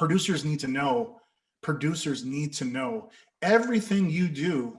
producers need to know, producers need to know everything you do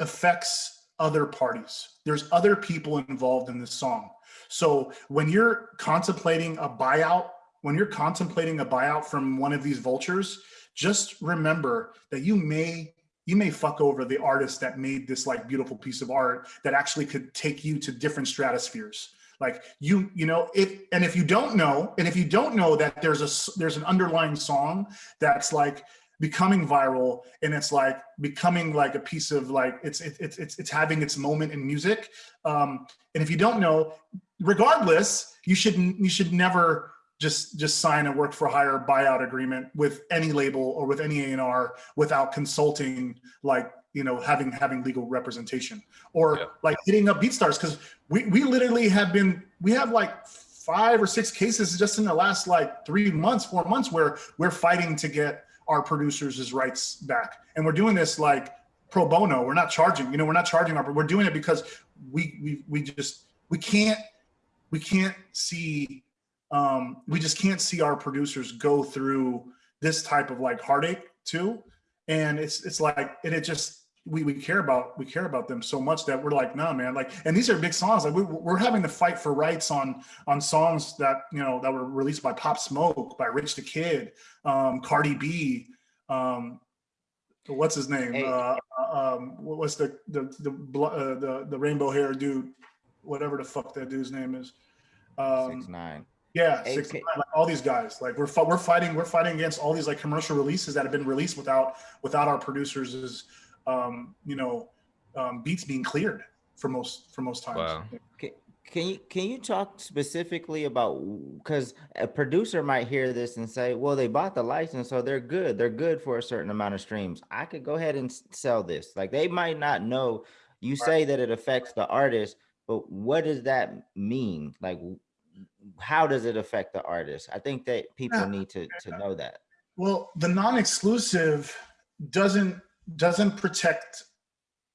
affects other parties. There's other people involved in this song. So when you're contemplating a buyout, when you're contemplating a buyout from one of these vultures, just remember that you may you may fuck over the artist that made this like beautiful piece of art that actually could take you to different stratospheres like you you know if and if you don't know and if you don't know that there's a there's an underlying song that's like becoming viral and it's like becoming like a piece of like it's it's it's it's having its moment in music um and if you don't know regardless you shouldn't you should never just just sign a work for hire buyout agreement with any label or with any A&R without consulting like you know having having legal representation or yeah. like hitting up BeatStars because we we literally have been we have like five or six cases just in the last like three months four months where we're fighting to get our producers' rights back and we're doing this like pro bono we're not charging you know we're not charging our we're doing it because we we we just we can't we can't see um, we just can't see our producers go through this type of like heartache too. And it's it's like and it just we we care about we care about them so much that we're like nah man like and these are big songs like we, we're having to fight for rights on on songs that you know that were released by Pop Smoke by Rich the Kid um Cardi B um what's his name hey. uh, uh um what's the the the uh, the, the rainbow hair dude whatever the fuck that dude's name is um six nine yeah, like all these guys. Like we're we're fighting we're fighting against all these like commercial releases that have been released without without our producers' um, you know um, beats being cleared for most for most times. Wow. Can, can you can you talk specifically about because a producer might hear this and say, well, they bought the license, so they're good. They're good for a certain amount of streams. I could go ahead and sell this. Like they might not know. You right. say that it affects the artist, but what does that mean? Like how does it affect the artist? I think that people yeah. need to, to know that. Well, the non-exclusive doesn't doesn't protect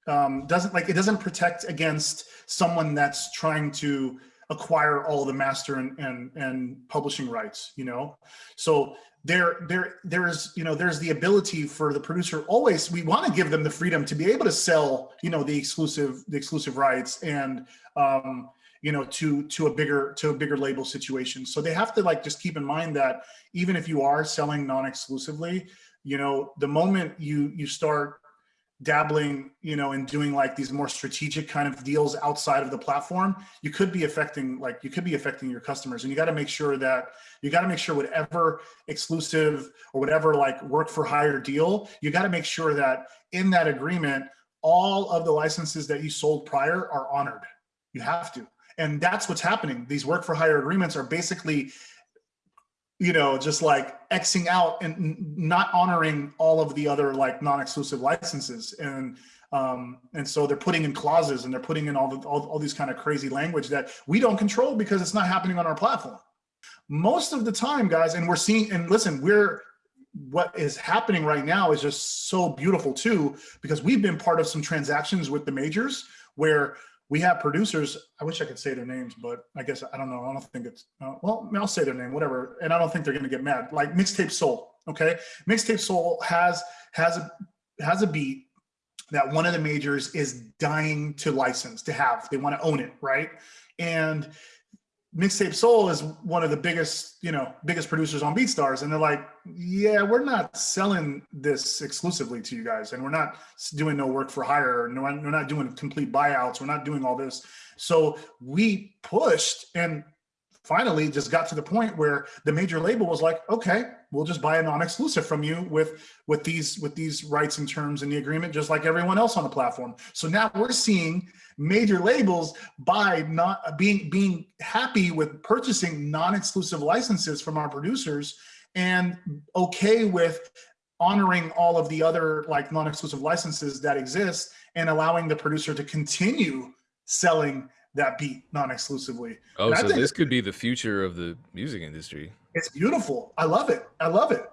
um, doesn't like it doesn't protect against someone that's trying to acquire all the master and, and and publishing rights you know so there there there's you know there's the ability for the producer always we want to give them the freedom to be able to sell you know the exclusive the exclusive rights and um you know, to to a bigger to a bigger label situation. So they have to like just keep in mind that even if you are selling non-exclusively, you know, the moment you you start dabbling, you know, and doing like these more strategic kind of deals outside of the platform, you could be affecting like you could be affecting your customers. And you got to make sure that you got to make sure whatever exclusive or whatever like work for hire deal, you got to make sure that in that agreement, all of the licenses that you sold prior are honored. You have to. And that's what's happening. These work for hire agreements are basically, you know, just like Xing out and not honoring all of the other like non-exclusive licenses. And um, and so they're putting in clauses and they're putting in all, the, all, all these kind of crazy language that we don't control because it's not happening on our platform. Most of the time, guys, and we're seeing, and listen, we're, what is happening right now is just so beautiful too, because we've been part of some transactions with the majors where we have producers. I wish I could say their names, but I guess I don't know. I don't think it's uh, well. I'll say their name, whatever. And I don't think they're going to get mad. Like Mixtape Soul, okay? Mixtape Soul has has a has a beat that one of the majors is dying to license to have. They want to own it, right? And Mixtape Soul is one of the biggest, you know, biggest producers on BeatStars, and they're like, "Yeah, we're not selling this exclusively to you guys, and we're not doing no work for hire, no, we're not doing complete buyouts, we're not doing all this." So we pushed, and finally just got to the point where the major label was like, "Okay, we'll just buy a non-exclusive from you with with these with these rights and terms in the agreement, just like everyone else on the platform." So now we're seeing major labels by not being being happy with purchasing non-exclusive licenses from our producers and okay with honoring all of the other like non-exclusive licenses that exist and allowing the producer to continue selling that beat non-exclusively. Oh, so this could be the future of the music industry. It's beautiful. I love it. I love it.